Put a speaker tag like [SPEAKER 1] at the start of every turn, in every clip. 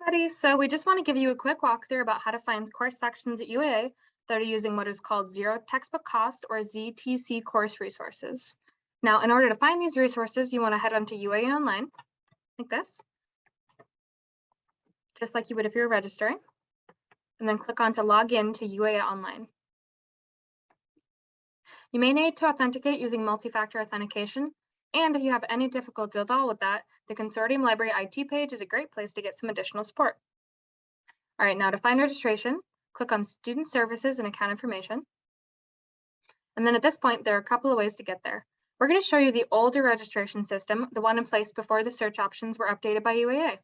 [SPEAKER 1] everybody. So we just want to give you a quick walkthrough about how to find course sections at UAA that are using what is called zero textbook cost or ZTC course resources. Now, in order to find these resources, you want to head onto UAA online like this, just like you would if you were registering, and then click on to log in to UAA online. You may need to authenticate using multi-factor authentication, and if you have any difficulty at all with that, the Consortium Library IT page is a great place to get some additional support. All right, now to find registration, click on Student Services and Account Information. And then at this point, there are a couple of ways to get there. We're going to show you the older registration system, the one in place before the search options were updated by UAA.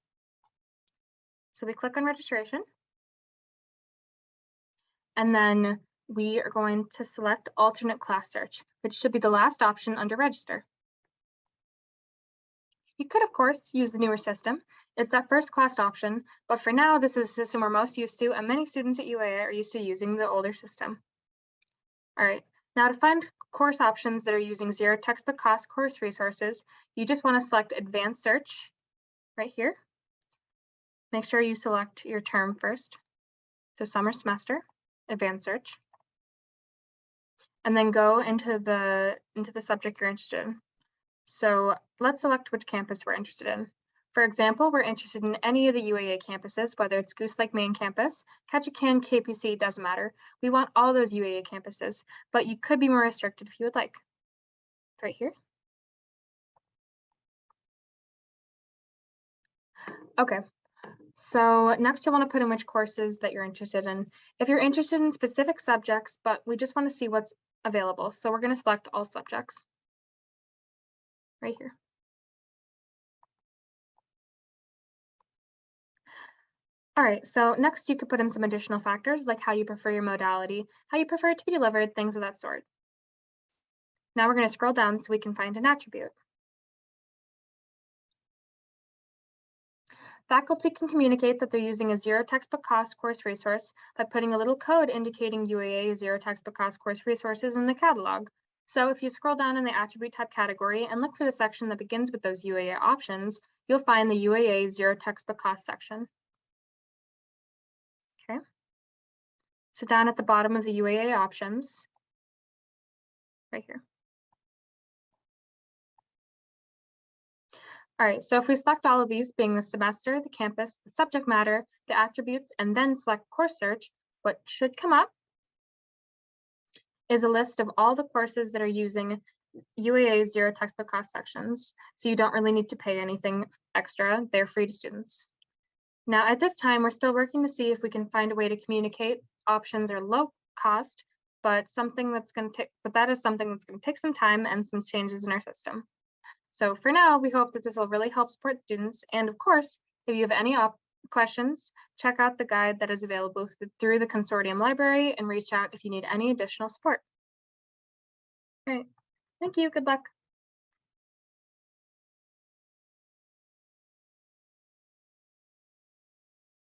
[SPEAKER 1] So we click on registration. And then we are going to select alternate class search, which should be the last option under register. You could, of course, use the newer system. It's that first class option, but for now, this is the system we're most used to, and many students at UAA are used to using the older system. All right, now to find course options that are using zero textbook cost course resources, you just want to select advanced search right here. Make sure you select your term first. So summer semester, advanced search. And then go into the into the subject you're interested in. So let's select which campus we're interested in. For example, we're interested in any of the UAA campuses, whether it's Goose Lake Main Campus, Ketchikan, KPC, doesn't matter. We want all those UAA campuses, but you could be more restricted if you would like. Right here. Okay, so next you'll want to put in which courses that you're interested in. If you're interested in specific subjects, but we just want to see what's available. So we're going to select all subjects right here. All right, so next you could put in some additional factors like how you prefer your modality, how you prefer it to be delivered, things of that sort. Now we're going to scroll down so we can find an attribute. Faculty can communicate that they're using a zero textbook cost course resource by putting a little code indicating UAA zero textbook cost course resources in the catalog. So if you scroll down in the attribute type category and look for the section that begins with those UAA options, you'll find the UAA zero textbook cost section. Okay. So down at the bottom of the UAA options, right here. All right, so if we select all of these being the semester, the campus, the subject matter, the attributes, and then select course search, what should come up is a list of all the courses that are using UAA zero textbook cost sections. So you don't really need to pay anything extra. They're free to students. Now at this time, we're still working to see if we can find a way to communicate options are low cost, but something that's going to take, but that is something that's going to take some time and some changes in our system. So for now, we hope that this will really help support students. And of course, if you have any questions, check out the guide that is available through the consortium library and reach out if you need any additional support. Right, thank you, good luck.